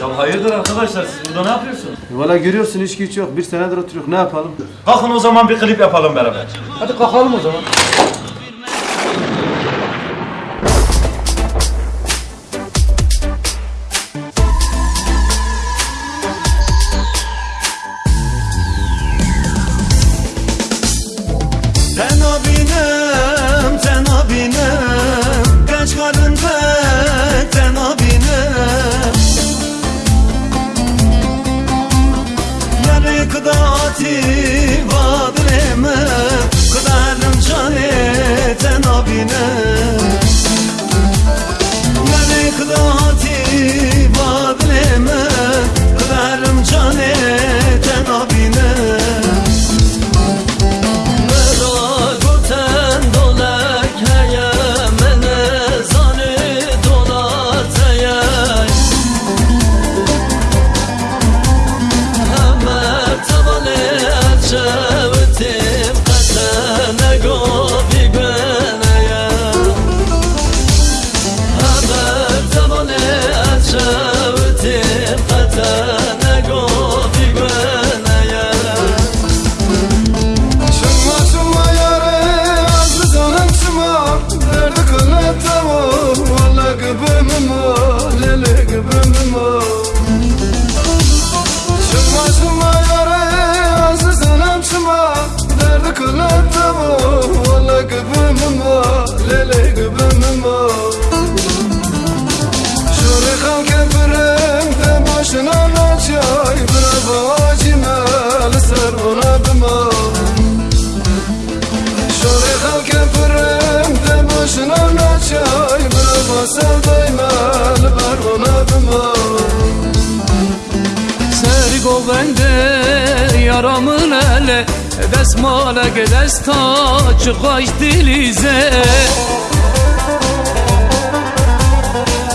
Ya hayırdır arkadaşlar siz burada ne yapıyorsunuz? Valla görüyorsun hiç güç yok. Bir senedir oturuyor. Ne yapalım? Kalkın o zaman bir klip yapalım beraber. Hadi kalkalım o zaman. Kıdaati vadır emem Kıdarım cane tenabinem Yarı kıdaati vadır yaramın ele Desmale gedesta çıkaş dilize.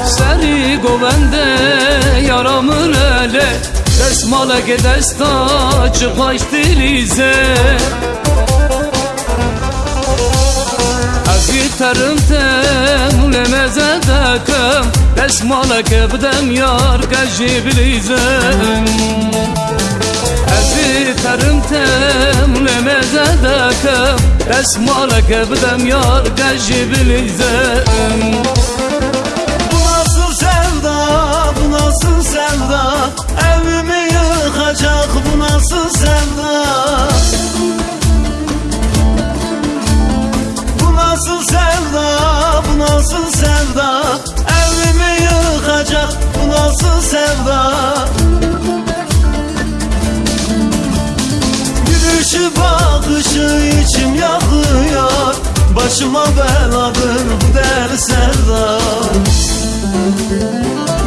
Seri govende yaramın ele Desmale gedesta çıkaş dilize. Agiterim tem lemeze dekem Desmale kebdem yar gajib lizem Agiterim tem lemeze dekem Desmale kebdem yar gajib bakışı içim yakıyor. Başıma beladır bu deli sevda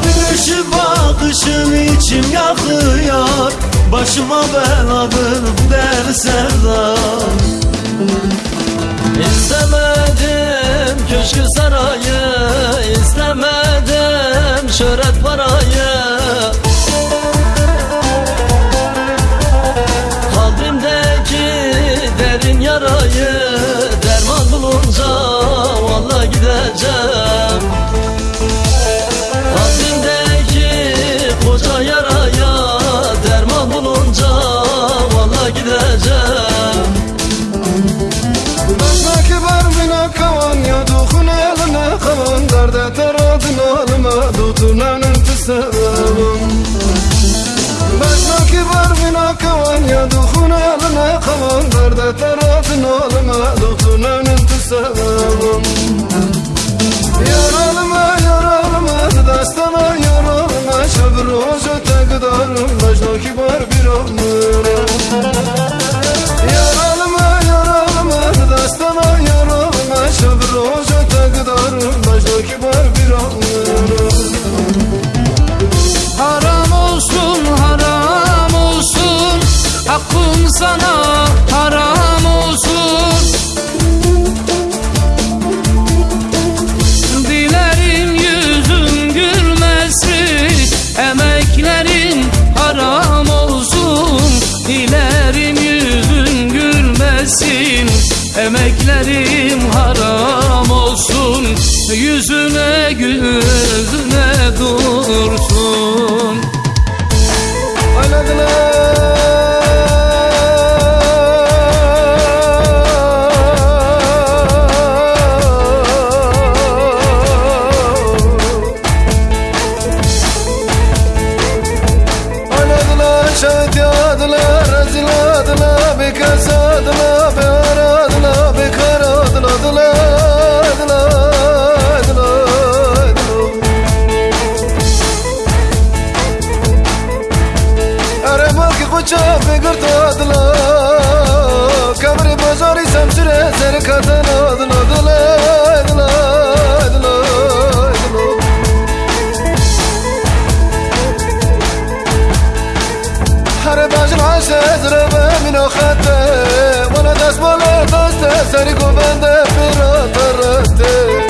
Gülüşü bakışın içim yakıyor. Başıma beladır bu deli sevda İstemedim köşkü sarayı istemedim Kalbimdeki koca yaraya Derman bulunca vallahi gideceğim. Baştaki barbine kavan ya dokun eline kavan. Derde teradın alma Dutulanın tüsevim Baştaki barbine kavan ya dokun eline kavan. Derde teradın alma Dutulanın tüsevim Yaralıma sana haram olsun. Dilerim yüzün gülmesin Emeklerin haram olsun. Dilerim yüzün gülmesin Emeklerim haram olsun. Yüzüne gözüne dursun. Oynadılar, چه چا بگرد آدلا کمر بازاری سمسره سر کتن آدلا دلا دلا دلا هر بجل عشه زره بمین آخته ولا دست بالا دسته سری گوبنده پیرا ترته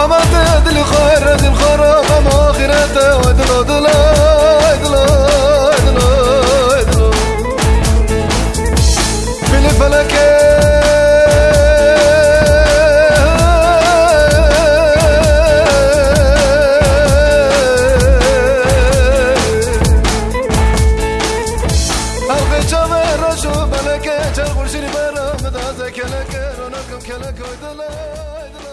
محمد دل خیر دل خراب ما آخرت و دل دل دل دل دل. بل فلک. چه خوشی برام دازه کلک رونقم کلک و دلای